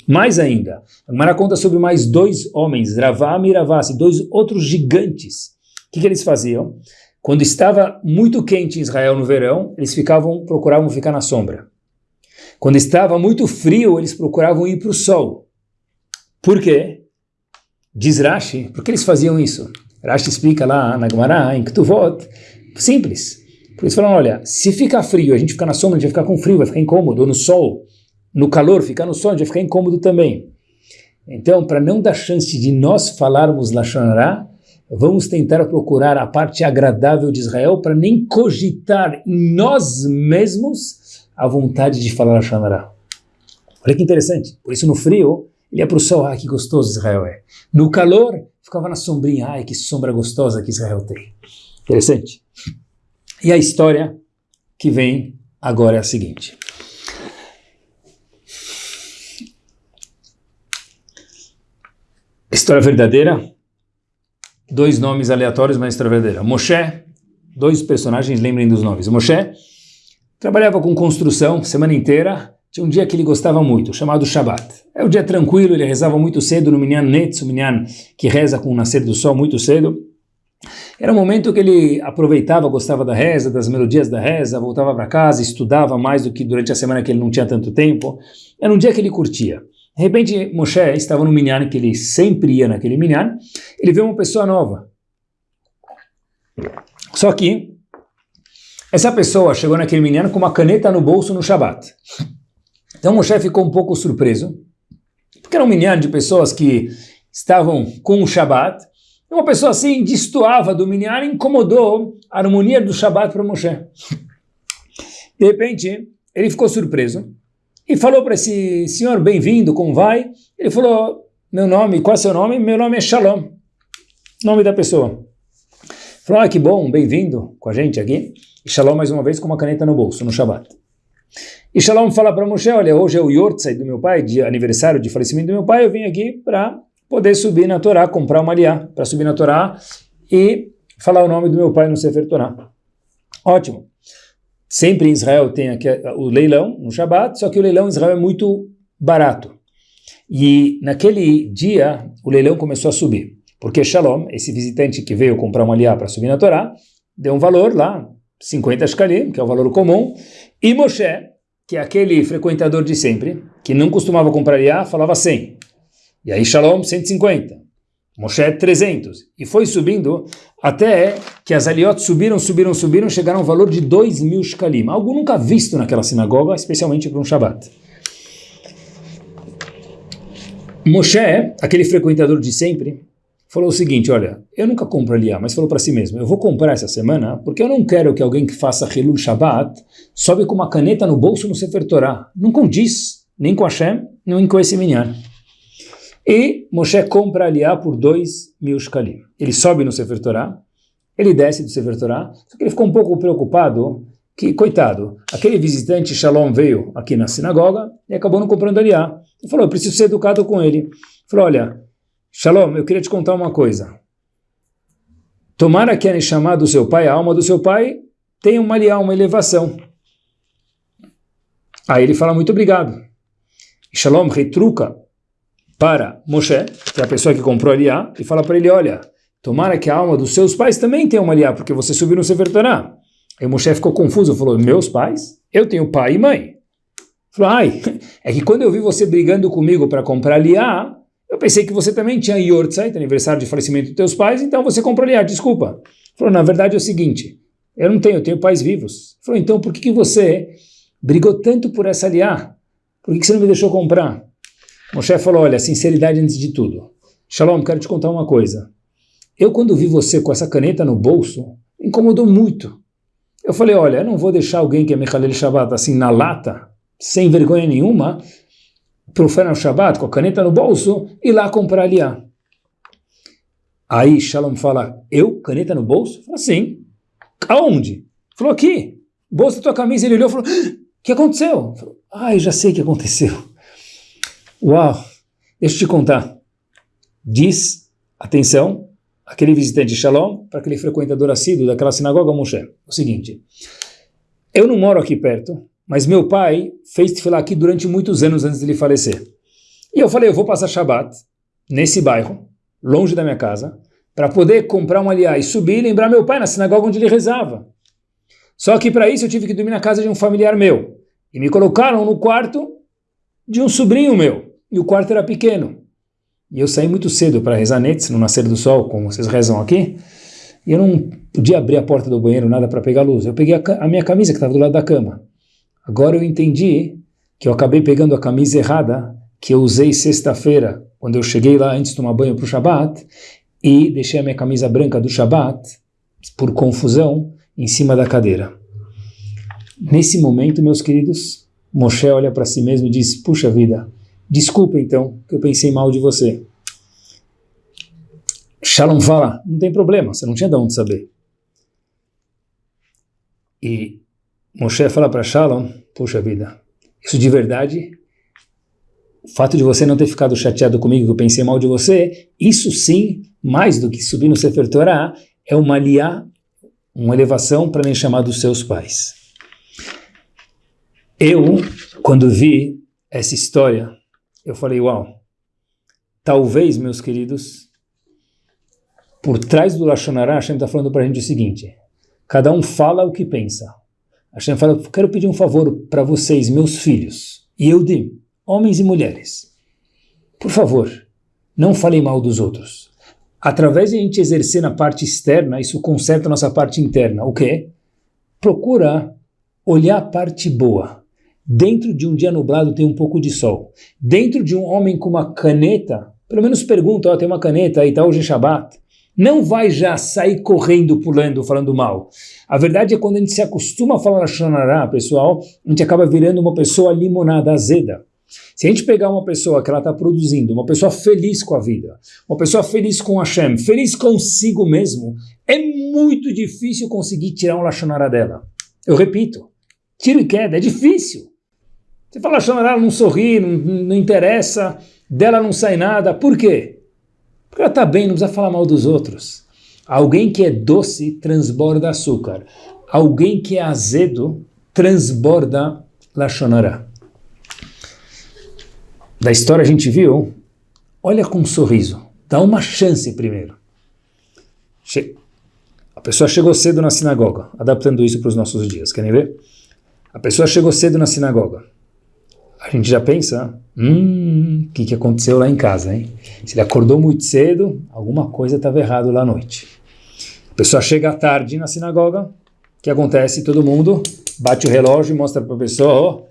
Mais ainda, a Gemara conta sobre mais dois homens, Ravam e Ravasi, dois outros gigantes. O que, que eles faziam? Quando estava muito quente em Israel no verão, eles ficavam, procuravam ficar na sombra. Quando estava muito frio, eles procuravam ir para o sol. Por quê? Diz Rashi, por que eles faziam isso? Rashi explica lá na Gemara, em Ketuvot, simples. Por isso falam, olha, se ficar frio, a gente ficar na sombra, a gente vai ficar com frio, vai ficar incômodo, ou no sol, no calor, ficar no sol, a gente vai ficar incômodo também. Então, para não dar chance de nós falarmos Lashonará, vamos tentar procurar a parte agradável de Israel para nem cogitar em nós mesmos a vontade de falar Lashonará. Olha que interessante. Por isso, no frio, ele ia para o sol, ah, que gostoso Israel é. No calor, ficava na sombrinha, ai, que sombra gostosa que Israel tem. Interessante. E a história que vem agora é a seguinte. História verdadeira, dois nomes aleatórios, mas história verdadeira. Moshe, dois personagens, lembrem dos nomes. Moshe trabalhava com construção semana inteira, tinha um dia que ele gostava muito, chamado Shabbat. É um dia tranquilo, ele rezava muito cedo no Minyan Netz, o Minyan que reza com o nascer do sol muito cedo. Era um momento que ele aproveitava, gostava da reza, das melodias da reza, voltava para casa, estudava mais do que durante a semana que ele não tinha tanto tempo. Era um dia que ele curtia. De repente, Moshe estava no minyan, que ele sempre ia naquele minyan, ele vê uma pessoa nova. Só que, essa pessoa chegou naquele minyan com uma caneta no bolso no Shabat. Então Moshe ficou um pouco surpreso, porque era um minyan de pessoas que estavam com o Shabat, uma pessoa assim destoava do minyan e incomodou a harmonia do Shabat para Moshe. De repente, ele ficou surpreso e falou para esse senhor, bem-vindo, como vai? Ele falou, meu nome, qual é seu nome? Meu nome é Shalom, nome da pessoa. Falou, ah, que bom, bem-vindo com a gente aqui. E Shalom, mais uma vez, com uma caneta no bolso, no Shabat. E Shalom fala para Moshe, olha, hoje é o Yortzai do meu pai, de aniversário de falecimento do meu pai, eu vim aqui para poder subir na Torá, comprar uma aliá para subir na Torá e falar o nome do meu pai no Sefer Torá. Ótimo. Sempre em Israel tem aqui o leilão no Shabat, só que o leilão em Israel é muito barato. E naquele dia o leilão começou a subir, porque Shalom, esse visitante que veio comprar uma aliá para subir na Torá, deu um valor lá, 50 shkalim, que é o valor comum, e Moshe, que é aquele frequentador de sempre, que não costumava comprar aliá, falava 100. E aí Shalom, 150. Moshe, 300. E foi subindo até que as aliot subiram, subiram, subiram, chegaram ao valor de 2 mil shkalim. Algo nunca visto naquela sinagoga, especialmente para um Shabat. Moshe, aquele frequentador de sempre, falou o seguinte, olha, eu nunca compro aliá, mas falou para si mesmo, eu vou comprar essa semana porque eu não quero que alguém que faça Hilul Shabbat sobe com uma caneta no bolso no Sefer Torah. Não condiz, nem com Hashem, nem com esse minyan. E Moshe compra Aliá por 2 mil shkalim. Ele sobe no Sefer Torah, ele desce do Sefer Torah, só que ele ficou um pouco preocupado que, coitado, aquele visitante Shalom veio aqui na sinagoga e acabou não comprando Aliá. Ele falou, eu preciso ser educado com ele. Ele falou, olha, Shalom, eu queria te contar uma coisa. Tomara que a Neshama do seu pai, a alma do seu pai, tenha uma aliá, uma elevação. Aí ele fala, muito obrigado. Shalom retruca para Moshe, que é a pessoa que comprou Aliá, e fala para ele, olha, tomara que a alma dos seus pais também tenha uma Aliá, porque você subiu no Sefer Torah. Aí Moshe ficou confuso, falou, meus pais? Eu tenho pai e mãe. Falou, ai, [LAUGHS] é que quando eu vi você brigando comigo para comprar liá, eu pensei que você também tinha Yortzeit, aniversário de falecimento dos teus pais, então você comprou liá, desculpa. Falou, na verdade é o seguinte, eu não tenho, eu tenho pais vivos. Falou, então por que, que você brigou tanto por essa liá? Por que, que você não me deixou comprar? Moshe falou, olha, sinceridade antes de tudo. Shalom, quero te contar uma coisa. Eu quando vi você com essa caneta no bolso, incomodou muito. Eu falei, olha, eu não vou deixar alguém que é Mechalel Shabbat assim na lata, sem vergonha nenhuma, profana o Shabbat com a caneta no bolso e lá comprar aliá. Aí Shalom fala, eu? Caneta no bolso? Fala, sim. Aonde? Falou, aqui. Bolso da tua camisa. Ele olhou e falou, o ah, que aconteceu? Falou, ah, eu já sei o que aconteceu. Uau, deixa eu te contar. Diz, atenção, aquele visitante Shalom, para aquele frequentador assíduo daquela sinagoga Moshe, o seguinte, eu não moro aqui perto, mas meu pai fez tefilá aqui durante muitos anos antes de ele falecer. E eu falei, eu vou passar Shabat nesse bairro, longe da minha casa, para poder comprar um aliá e subir e lembrar meu pai na sinagoga onde ele rezava. Só que para isso eu tive que dormir na casa de um familiar meu. E me colocaram no quarto de um sobrinho meu. E o quarto era pequeno. E eu saí muito cedo para rezar netes, no nascer do sol, como vocês rezam aqui. E eu não podia abrir a porta do banheiro, nada para pegar luz. Eu peguei a, a minha camisa que estava do lado da cama. Agora eu entendi que eu acabei pegando a camisa errada que eu usei sexta-feira, quando eu cheguei lá antes de tomar banho para o Shabat, e deixei a minha camisa branca do Shabat, por confusão, em cima da cadeira. Nesse momento, meus queridos, Moshe olha para si mesmo e diz, puxa vida, desculpa então que eu pensei mal de você. Shalom fala, não tem problema, você não tinha de onde saber. E Moshe fala para Shalom, puxa vida, isso de verdade, o fato de você não ter ficado chateado comigo, que eu pensei mal de você, isso sim, mais do que subir no Sefer Torah, é uma liá, uma elevação para nem chamar dos seus pais. Eu, quando vi essa história, eu falei, uau, talvez, meus queridos, por trás do Lashonará, Hashem está falando para a gente o seguinte, cada um fala o que pensa. Hashem fala, quero pedir um favor para vocês, meus filhos, e eu de homens e mulheres. Por favor, não falem mal dos outros. Através de a gente exercer na parte externa, isso conserta a nossa parte interna. O quê? Procura olhar a parte boa. Dentro de um dia nublado tem um pouco de sol. Dentro de um homem com uma caneta, pelo menos pergunta, oh, tem uma caneta aí, tá hoje é Shabbat não vai já sair correndo, pulando, falando mal. A verdade é quando a gente se acostuma a falar Shonará, pessoal, a gente acaba virando uma pessoa limonada, azeda. Se a gente pegar uma pessoa que ela está produzindo, uma pessoa feliz com a vida, uma pessoa feliz com Hashem, feliz consigo mesmo, é muito difícil conseguir tirar um Lashonara dela. Eu repito, tiro e queda, é difícil. Você fala Lashonara, ela não sorri, não, não interessa, dela não sai nada. Por quê? Porque ela está bem, não precisa falar mal dos outros. Alguém que é doce transborda açúcar. Alguém que é azedo transborda lachonará. Da história a gente viu, olha com um sorriso, dá uma chance primeiro. Che a pessoa chegou cedo na sinagoga, adaptando isso para os nossos dias, querem ver? A pessoa chegou cedo na sinagoga a gente já pensa, hum, que, que aconteceu lá em casa, hein? Se ele acordou muito cedo, alguma coisa estava errado lá à noite. A pessoa chega à tarde na sinagoga, o que acontece? Todo mundo bate o relógio e mostra para a pessoa, ó,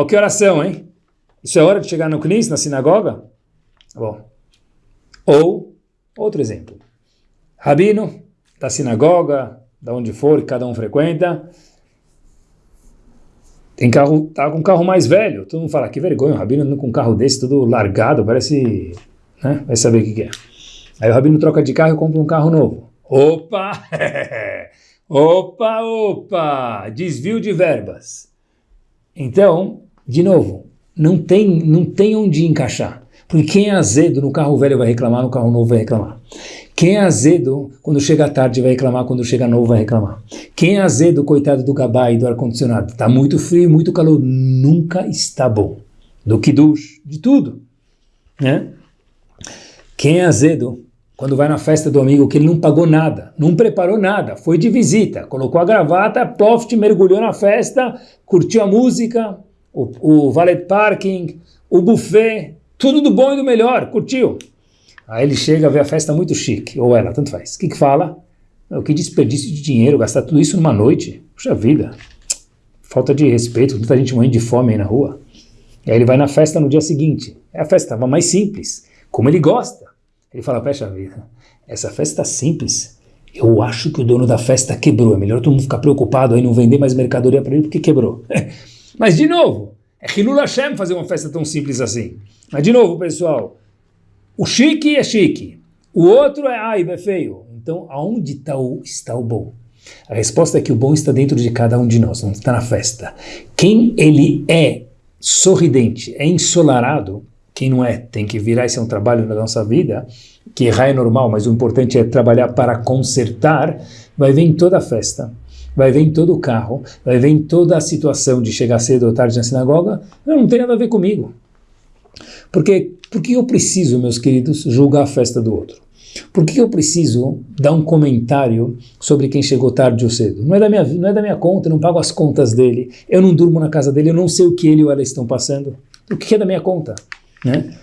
oh, que oração, hein? Isso é hora de chegar no Knis, na sinagoga? Bom. Ou, outro exemplo, rabino da sinagoga, da onde for, cada um frequenta, tem carro, tá com um carro mais velho. Todo mundo fala, que vergonha, o Rabino com um carro desse, todo largado, parece, né? Vai saber o que, que é. Aí o Rabino troca de carro e compra um carro novo. Opa! [LAUGHS] opa, opa! Desvio de verbas. Então, de novo, não tem, não tem onde encaixar. Porque quem é azedo no carro velho vai reclamar, no carro novo vai reclamar. Quem é azedo, quando chega tarde vai reclamar, quando chega novo vai reclamar. Quem é azedo, coitado do gabá e do ar-condicionado, está muito frio, muito calor, nunca está bom. Do que dush, de tudo. Né? Quem é azedo, quando vai na festa do amigo, que ele não pagou nada, não preparou nada, foi de visita, colocou a gravata, poft, mergulhou na festa, curtiu a música, o, o valet parking, o buffet, tudo do bom e do melhor, curtiu. Aí ele chega, vê a festa muito chique, ou ela, tanto faz. O que que fala? O que desperdício de dinheiro, gastar tudo isso numa noite. Puxa vida, falta de respeito, muita gente morrendo de fome aí na rua. E aí ele vai na festa no dia seguinte. É a festa estava mais simples, como ele gosta. Ele fala, puxa vida, essa festa simples, eu acho que o dono da festa quebrou. É melhor todo mundo ficar preocupado aí, não vender mais mercadoria para ele porque quebrou. [LAUGHS] Mas de novo, é Hilul Hashem fazer uma festa tão simples assim. Mas de novo, pessoal, o chique é chique, o outro é aiba, é feio. Então, aonde está o, está o bom? A resposta é que o bom está dentro de cada um de nós, não está na festa. Quem ele é sorridente, é ensolarado, quem não é, tem que virar, esse é um trabalho na nossa vida, que errar é normal, mas o importante é trabalhar para consertar, vai ver em toda a festa, vai ver em todo o carro, vai ver em toda a situação de chegar cedo ou tarde na sinagoga, não, não tem nada a ver comigo. Porque, porque eu preciso, meus queridos, julgar a festa do outro? Por que eu preciso dar um comentário sobre quem chegou tarde ou cedo? Não é da minha, não é da minha conta, eu não pago as contas dele, eu não durmo na casa dele, eu não sei o que ele ou ela estão passando. O que é da minha conta? Né?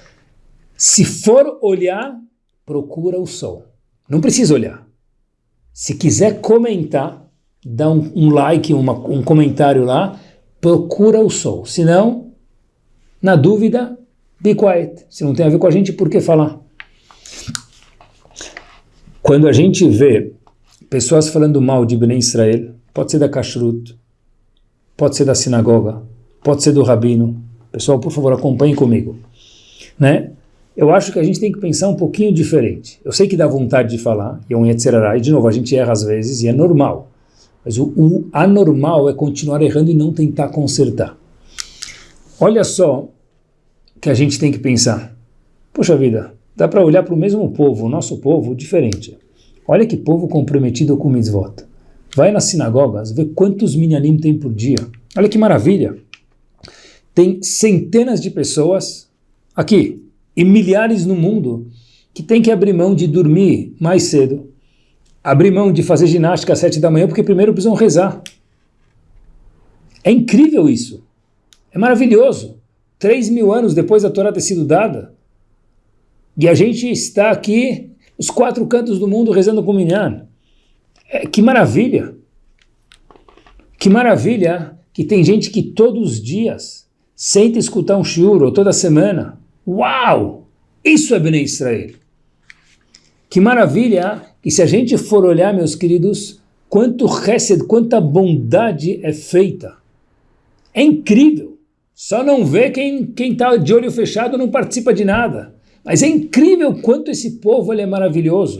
Se for olhar, procura o sol. Não precisa olhar. Se quiser comentar, dá um, um like, uma, um comentário lá, procura o sol. Se não, na dúvida, be quiet. Se não tem a ver com a gente, por que falar? Quando a gente vê pessoas falando mal de Bnei Israel, pode ser da Kashrut, pode ser da sinagoga, pode ser do rabino. Pessoal, por favor, acompanhem comigo. Né? Eu acho que a gente tem que pensar um pouquinho diferente. Eu sei que dá vontade de falar, e é um Yetzerará, e de novo, a gente erra às vezes, e é normal. Mas o, o anormal é continuar errando e não tentar consertar. Olha só que a gente tem que pensar. Poxa vida, dá para olhar para o mesmo povo, o nosso povo, diferente. Olha que povo comprometido com mitzvot. Vai nas sinagogas, vê quantos minyanim tem por dia. Olha que maravilha. Tem centenas de pessoas aqui e milhares no mundo que tem que abrir mão de dormir mais cedo, abrir mão de fazer ginástica às sete da manhã, porque primeiro precisam rezar. É incrível isso. É maravilhoso. Três mil anos depois da Torá ter sido dada, e a gente está aqui, os quatro cantos do mundo, rezando com Minyan. É, que maravilha! Que maravilha que tem gente que todos os dias senta escutar um shiur, ou toda semana. Uau! Isso é Bnei Israel. Que maravilha que se a gente for olhar, meus queridos, quanto chesed, quanta bondade é feita. É incrível. Só não vê quem está de olho fechado não participa de nada. Mas é incrível quanto esse povo é maravilhoso.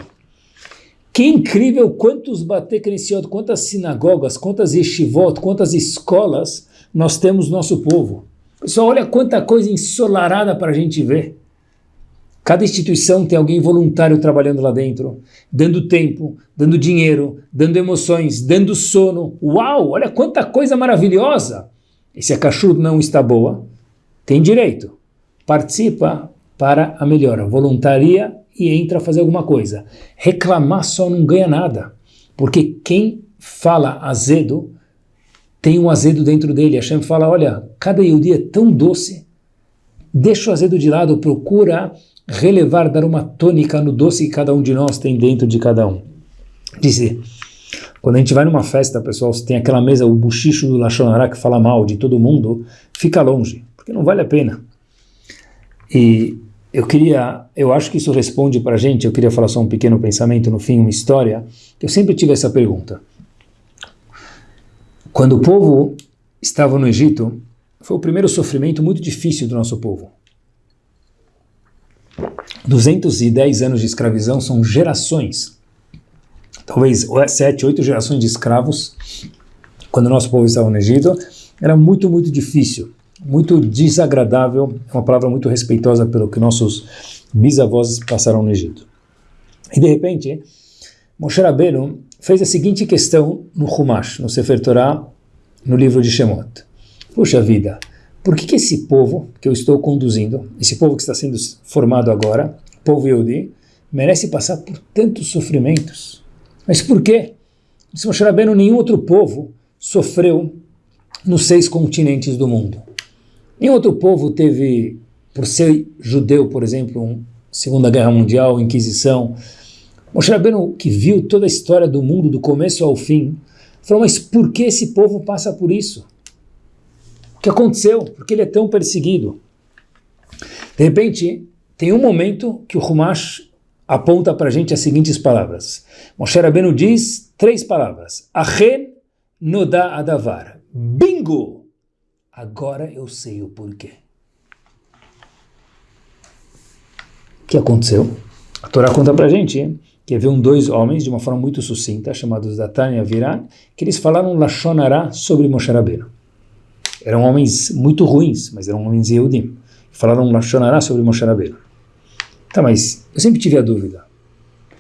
Que incrível quantos Batekresiot, quantas sinagogas, quantas yeshivot, quantas escolas nós temos no nosso povo. Pessoal, olha quanta coisa ensolarada para a gente ver. Cada instituição tem alguém voluntário trabalhando lá dentro, dando tempo, dando dinheiro, dando emoções, dando sono. Uau, olha quanta coisa maravilhosa! E se a cachorro não está boa, tem direito. Participa, para a melhora. Voluntaria e entra a fazer alguma coisa. Reclamar só não ganha nada, porque quem fala azedo tem um azedo dentro dele. Hashem fala, olha, cada Yehudi é tão doce, deixa o azedo de lado, procura relevar, dar uma tônica no doce que cada um de nós tem dentro de cada um. Dizer, quando a gente vai numa festa, pessoal, se tem aquela mesa, o buchicho do Lachonará que fala mal de todo mundo, fica longe, porque não vale a pena. E eu queria, eu acho que isso responde para a gente, eu queria falar só um pequeno pensamento no fim, uma história, eu sempre tive essa pergunta. Quando o povo estava no Egito, foi o primeiro sofrimento muito difícil do nosso povo. 210 anos de escravidão são gerações, talvez sete, oito gerações de escravos, quando o nosso povo estava no Egito, era muito, muito difícil muito desagradável, é uma palavra muito respeitosa pelo que nossos bisavós passaram no Egito. E de repente, Moshe Rabbeinu fez a seguinte questão no Humash, no Sefer Torah, no livro de Shemot. Puxa vida, por que, que esse povo que eu estou conduzindo, esse povo que está sendo formado agora, povo Yehudi, merece passar por tantos sofrimentos? Mas por quê? Disse Moshe Rabbeinu, nenhum outro povo sofreu nos seis continentes do mundo. Nenhum outro povo teve, por ser judeu, por exemplo, um Segunda Guerra Mundial, Inquisição. Moshe Rabbeinu, que viu toda a história do mundo, do começo ao fim, falou, mas por que esse povo passa por isso? O que aconteceu? Por que ele é tão perseguido? De repente, tem um momento que o Humash aponta para a gente as seguintes palavras. Moshe Rabbeinu diz três palavras. Achen noda adavar. Bingo! Agora eu sei o porquê. O que aconteceu? A Torá conta para a gente que haviam dois homens, de uma forma muito sucinta, chamados Datan e Aviran, que eles falaram Lashonará sobre Moshe Rabbeinu. Eram homens muito ruins, mas eram homens Yehudim. Falaram Lashonará sobre Moshe Rabbeinu. Tá, mas eu sempre tive a dúvida.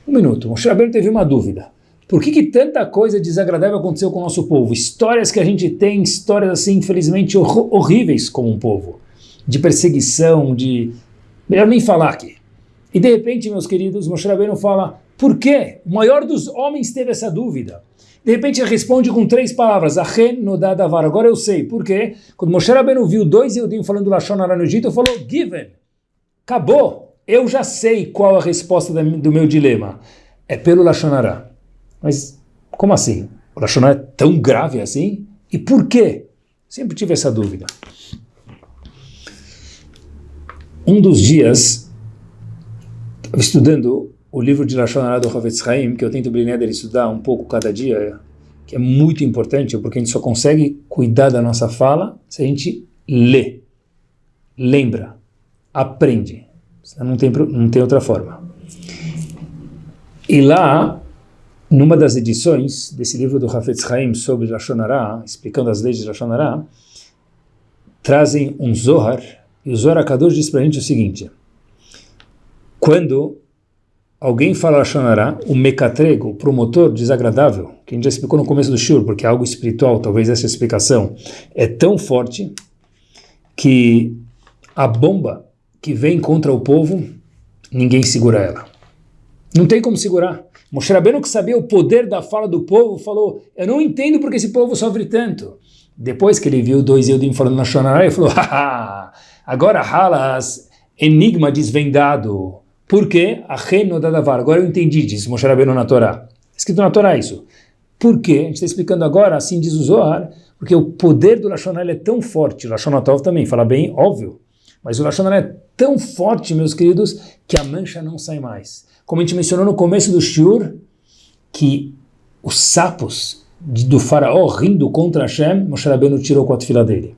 Um minuto, Moshe Rabbeinu teve uma dúvida. Por que, que tanta coisa desagradável aconteceu com o nosso povo? Histórias que a gente tem, histórias assim, infelizmente, hor horríveis como um povo. De perseguição, de... Melhor nem falar aqui. E de repente, meus queridos, Moshe Rabbeinu fala, por quê? O maior dos homens teve essa dúvida. De repente ele responde com três palavras, Achen no dadavar. Agora eu sei. Por quê? Quando Moshe Rabbeinu viu dois Eudim falando Lashon Hara no Egito, falou, given. Acabou eu já sei qual a resposta do meu dilema. É pelo Lachonará. Mas como assim? O Lachonará é tão grave assim? E por quê? Sempre tive essa dúvida. Um dos dias, estudando o livro de Lachonará do Havetz Haim, que eu tento Brineder estudar um pouco cada dia, que é muito importante, porque a gente só consegue cuidar da nossa fala se a gente lê, lembra, aprende. Não tem, não tem outra forma. E lá, numa das edições desse livro do Hafetz Haim sobre Lashonará, explicando as leis de Lashonará, trazem um Zohar, e o Zohar Akadosh diz para a gente o seguinte, quando alguém fala Lashonará, o mecatrego, o promotor desagradável, que a gente já explicou no começo do shur, porque é algo espiritual, talvez essa explicação, é tão forte que a bomba que vem contra o povo, ninguém segura ela. Não tem como segurar. Moshe Rabbeinu, que sabia o poder da fala do povo, falou, eu não entendo porque esse povo sofre tanto. Depois que ele viu dois Eudim falando na Shonará, ele falou, [LAUGHS] haha, agora Halas, enigma desvendado. Por quê? Agora eu entendi, disse Moshe Rabbeinu na Torá. Escrito na Torá isso. Por quê? A gente está explicando agora, assim diz o Zohar, porque o poder do Lashonah é tão forte, o Lashonatov também fala bem, óbvio, mas o Lashon é tão forte, meus queridos, que a mancha não sai mais. Como a gente mencionou no começo do Shur, que os sapos do faraó rindo contra Hashem, Moshe Rabbeinu tirou com a fila dele.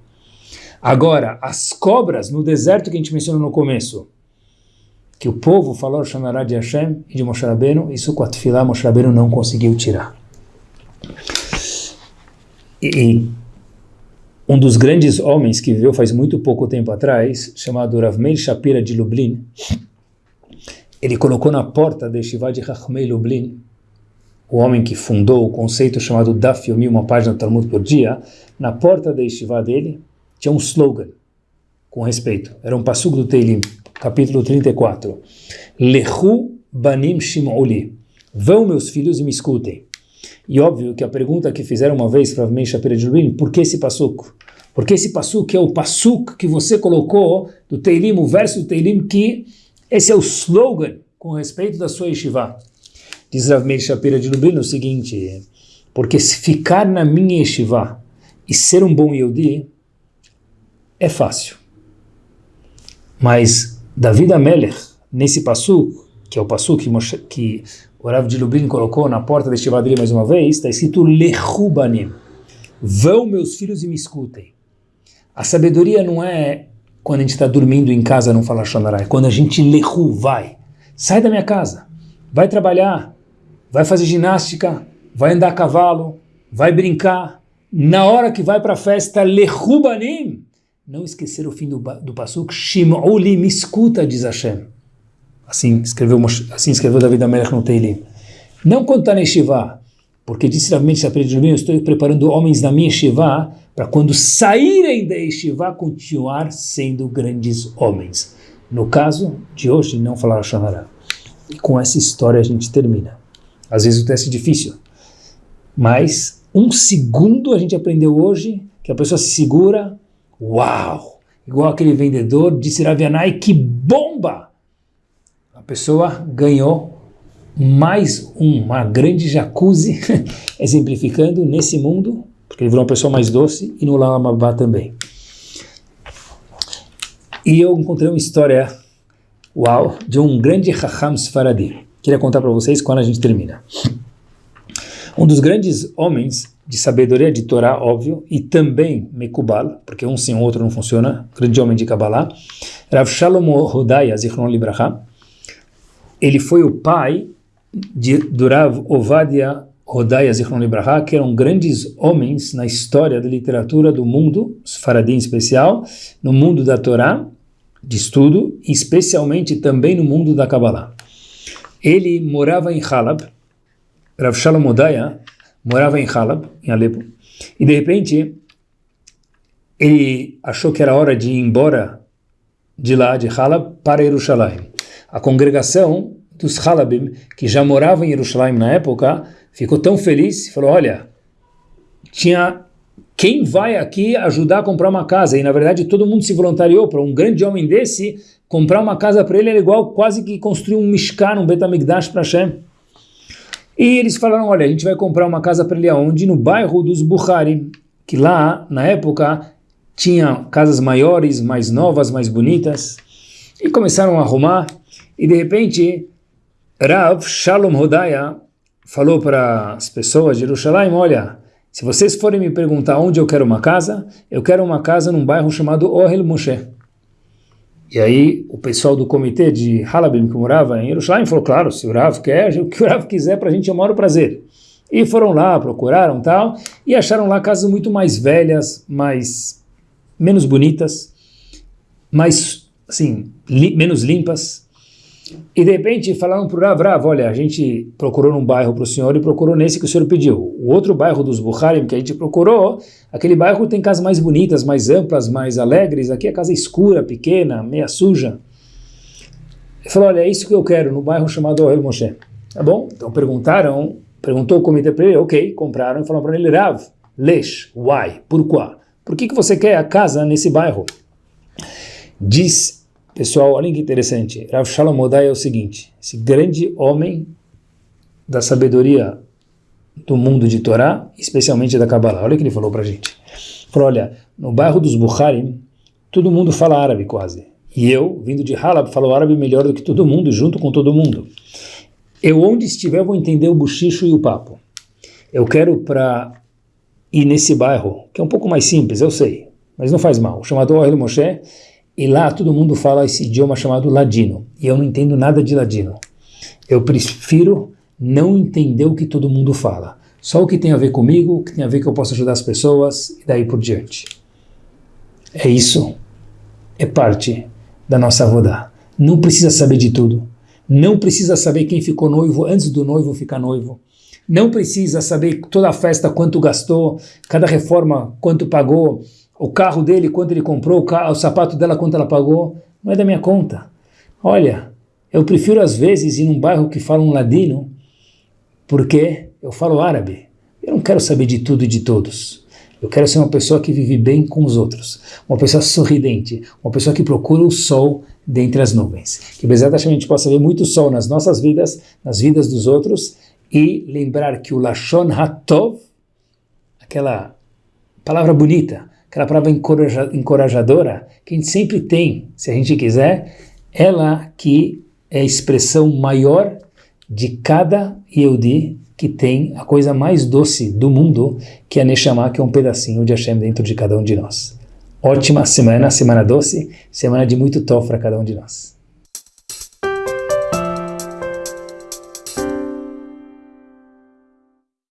Agora, as cobras no deserto que a gente mencionou no começo, que o povo falou Shonará de Hashem e de Moshe Rabbeinu, isso com a tefilá Moshe Rabbeinu não conseguiu tirar. E, um dos grandes homens que viveu faz muito pouco tempo atrás, chamado Rav Meir Shapira de Lublin, ele colocou na porta da Yeshiva de Rachmei Lublin, o homem que fundou o conceito chamado Daf Yomi, uma página do Talmud por dia, na porta da Yeshiva dele tinha um slogan, com respeito, era um passugo do Teilim, capítulo 34, Lechu Banim Shim'uli, vão meus filhos e me escutem. E óbvio que a pergunta que fizeram uma vez para Meir Shapira de Lublin, por que esse passuco? Porque esse passuk é o passuk que você colocou do Teilim, o verso do Teilim, que esse é o slogan com respeito da sua yeshiva. Diz Rav Meir Shapira de Lublin o seguinte, porque se ficar na minha yeshiva e ser um bom Yehudi é fácil. Mas David Amelech, nesse passuk, que é o passuk que, que o Rav de Lublin colocou na porta da yeshiva dele mais uma vez, está escrito Lechubanim. Vão meus filhos e me escutem. A sabedoria não é quando a gente está dormindo em casa não falar Shonará, é quando a gente lehu, vai. Sai da minha casa, vai trabalhar, vai fazer ginástica, vai andar a cavalo, vai brincar. Na hora que vai para a festa, lehu banim. Não esquecer o fim do, do Pasuk, Shim'uli me escuta, diz Hashem. Assim escreveu, assim escreveu David Amelech no Teilim. Não quando está na Yeshiva, porque disse Rav Mendes eu estou preparando homens na minha Yeshiva para quando saírem da Yeshiva continuar sendo grandes homens. No caso de hoje, não falar Shonará. E com essa história a gente termina. Às vezes o teste é difícil, mas um segundo a gente aprendeu hoje que a pessoa se segura, uau, igual aquele vendedor, disse Ravianai, que bomba! A pessoa ganhou mais uma grande jacuzzi, [LAUGHS] exemplificando nesse mundo, porque ele virou uma pessoa mais doce, e no Lamabá também. E eu encontrei uma história, uau, de um grande Raham Sfaradi. Queria contar para vocês quando a gente termina. Um dos grandes homens de sabedoria de Torá, óbvio, e também Mekubal, porque um sem o outro não funciona, grande homem de Kabbalah, Rav Shalom Hodaya, Zichron Libraha, ele foi o pai de, do Rav Ovadia Hodaya Zichron Libraha, que eram grandes homens na história da literatura do mundo, Faradim em especial, no mundo da Torá, de estudo, especialmente também no mundo da Kabbalah. Ele morava em Halab, Rav Shalom Odaya morava em Halab, em Alepo, e de repente ele achou que era hora de ir embora de lá, de Halab, para Jerusalém. A congregação dos Halabim, que já moravam em Jerusalém na época, ficou tão feliz, falou, olha, tinha quem vai aqui ajudar a comprar uma casa? E na verdade todo mundo se voluntariou para um grande homem desse, comprar uma casa para ele era igual quase que construir um Mishkan, um Betamigdash para Hashem. E eles falaram, olha, a gente vai comprar uma casa para ele aonde? No bairro dos Bukhari, que lá, na época, tinha casas maiores, mais novas, mais bonitas. E começaram a arrumar, e de repente, Rav Shalom Hodaya falou para as pessoas de Jerusalém, olha, se vocês forem me perguntar onde eu quero uma casa, eu quero uma casa num bairro chamado Ohel Moshe. E aí o pessoal do comitê de Halabim que morava em Jerusalém falou, claro, se o Rav quer, o que o Rav quiser para a gente é o maior prazer. E foram lá, procuraram tal, e acharam lá casas muito mais velhas, mais menos bonitas, mais assim, li, menos limpas, e de repente falaram para o Rav, Rav, olha, a gente procurou num bairro para o senhor e procurou nesse que o senhor pediu. O outro bairro dos Bukharim que a gente procurou, aquele bairro tem casas mais bonitas, mais amplas, mais alegres. Aqui a casa é escura, pequena, meia suja. Ele falou, olha, é isso que eu quero, no bairro chamado Ohel Moshe. Tá bom? Então perguntaram, perguntou o comitê para ele, ok, compraram e falaram para ele, Rav, lesh, why, pourquoi? Por que, que você quer a casa nesse bairro? Diz Pessoal, olha que interessante. Rav Shalom Odai é o seguinte, esse grande homem da sabedoria do mundo de Torá, especialmente da Kabbalah. Olha o que ele falou para gente. Falou, olha, no bairro dos Bukharim, todo mundo fala árabe quase. E eu, vindo de Halab, falo árabe melhor do que todo mundo, junto com todo mundo. Eu, onde estiver, vou entender o buchicho e o papo. Eu quero para ir nesse bairro, que é um pouco mais simples, eu sei, mas não faz mal, chamado Ohel Moshe, e lá todo mundo fala esse idioma chamado ladino. E eu não entendo nada de ladino. Eu prefiro não entender o que todo mundo fala. Só o que tem a ver comigo, o que tem a ver que eu posso ajudar as pessoas e daí por diante. É isso. É parte da nossa avodá. Não precisa saber de tudo. Não precisa saber quem ficou noivo antes do noivo ficar noivo. Não precisa saber toda a festa quanto gastou, cada reforma quanto pagou, o carro dele, quanto ele comprou, o, carro, o sapato dela, quanto ela pagou, não é da minha conta. Olha, eu prefiro às vezes ir num bairro que fala um ladino, porque eu falo árabe. Eu não quero saber de tudo e de todos. Eu quero ser uma pessoa que vive bem com os outros, uma pessoa sorridente, uma pessoa que procura o sol dentre as nuvens. Que exatamente a gente possa ver muito sol nas nossas vidas, nas vidas dos outros, e lembrar que o Lashon Hatov, aquela palavra bonita, aquela palavra encorajadora que a gente sempre tem, se a gente quiser, ela que é a expressão maior de cada Yehudi que tem a coisa mais doce do mundo, que é Neshama, que é um pedacinho de Hashem dentro de cada um de nós. Ótima semana, semana doce, semana de muito tof para cada um de nós.